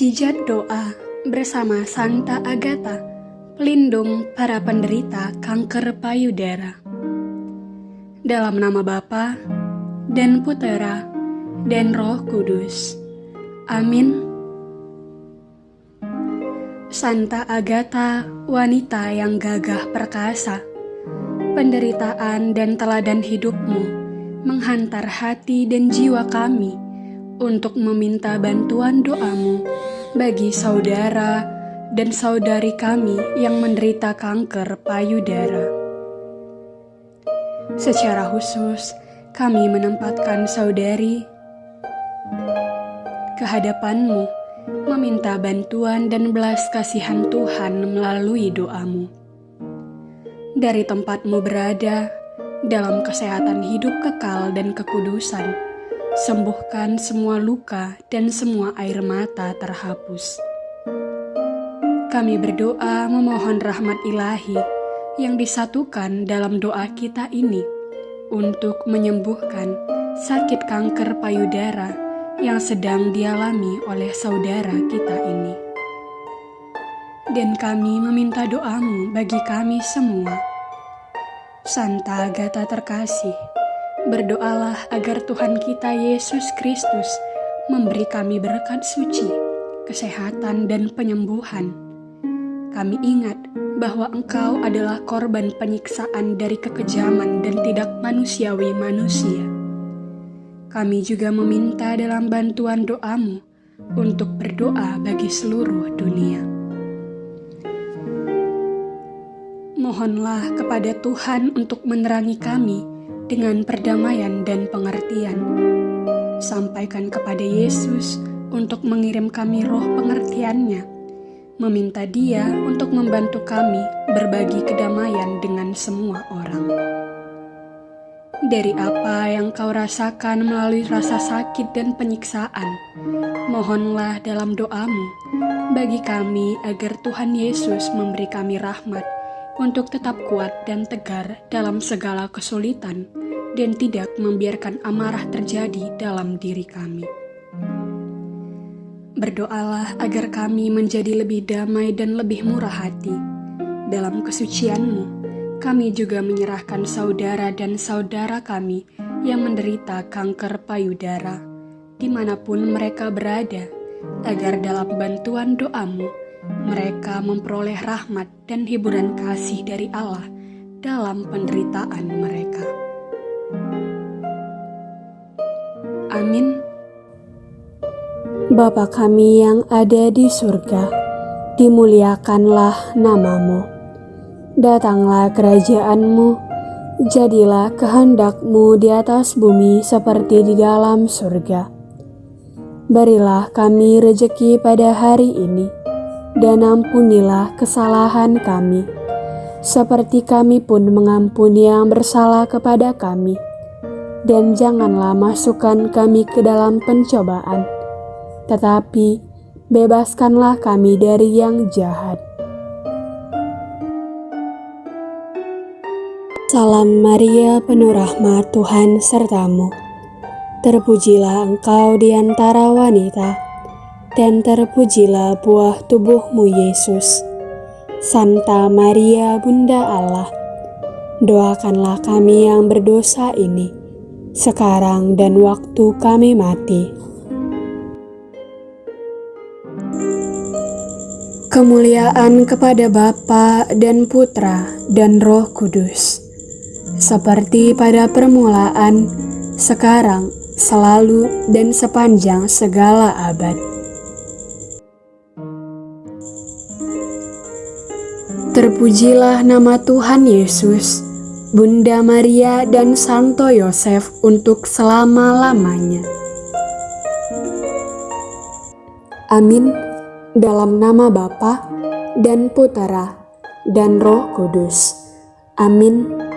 Mujizat doa bersama Santa Agatha, pelindung para penderita kanker payudara. Dalam nama Bapa dan Putera dan Roh Kudus. Amin. Santa Agatha, wanita yang gagah perkasa, penderitaan dan teladan hidupmu menghantar hati dan jiwa kami untuk meminta bantuan doamu bagi saudara dan saudari kami yang menderita kanker payudara. Secara khusus, kami menempatkan saudari kehadapanmu, meminta bantuan dan belas kasihan Tuhan melalui doamu. Dari tempatmu berada, dalam kesehatan hidup kekal dan kekudusan, sembuhkan semua luka dan semua air mata terhapus. Kami berdoa memohon rahmat ilahi yang disatukan dalam doa kita ini untuk menyembuhkan sakit kanker payudara yang sedang dialami oleh saudara kita ini. Dan kami meminta doamu bagi kami semua. Santa Agatha terkasih, Berdoalah agar Tuhan kita Yesus Kristus memberi kami berkat suci, kesehatan, dan penyembuhan. Kami ingat bahwa Engkau adalah korban penyiksaan dari kekejaman dan tidak manusiawi manusia. Kami juga meminta dalam bantuan doamu untuk berdoa bagi seluruh dunia. Mohonlah kepada Tuhan untuk menerangi kami dengan perdamaian dan pengertian. Sampaikan kepada Yesus untuk mengirim kami roh pengertiannya, meminta dia untuk membantu kami berbagi kedamaian dengan semua orang. Dari apa yang kau rasakan melalui rasa sakit dan penyiksaan, mohonlah dalam doamu bagi kami agar Tuhan Yesus memberi kami rahmat untuk tetap kuat dan tegar dalam segala kesulitan dan tidak membiarkan amarah terjadi dalam diri kami. Berdoalah agar kami menjadi lebih damai dan lebih murah hati. Dalam kesucianmu, kami juga menyerahkan saudara dan saudara kami yang menderita kanker payudara, di mana pun mereka berada, agar dalam bantuan doamu, mereka memperoleh rahmat dan hiburan kasih dari Allah dalam penderitaan mereka. Amin. Bapa kami yang ada di surga, dimuliakanlah namamu. Datanglah kerajaanmu, jadilah kehendakmu di atas bumi seperti di dalam surga. Berilah kami rejeki pada hari ini, dan ampunilah kesalahan kami, seperti kami pun mengampuni yang bersalah kepada kami. Dan janganlah masukkan kami ke dalam pencobaan, tetapi bebaskanlah kami dari yang jahat. Salam Maria, penuh rahmat Tuhan sertamu. Terpujilah engkau di antara wanita dan terpujilah buah tubuhmu Yesus. Santa Maria Bunda Allah, doakanlah kami yang berdosa ini, sekarang dan waktu kami mati. Kemuliaan kepada Bapa dan Putra dan Roh Kudus, seperti pada permulaan, sekarang, selalu, dan sepanjang segala abad. Terpujilah nama Tuhan Yesus, Bunda Maria dan Santo Yosef untuk selama-lamanya. Amin. Dalam nama Bapa dan Putera dan Roh Kudus. Amin.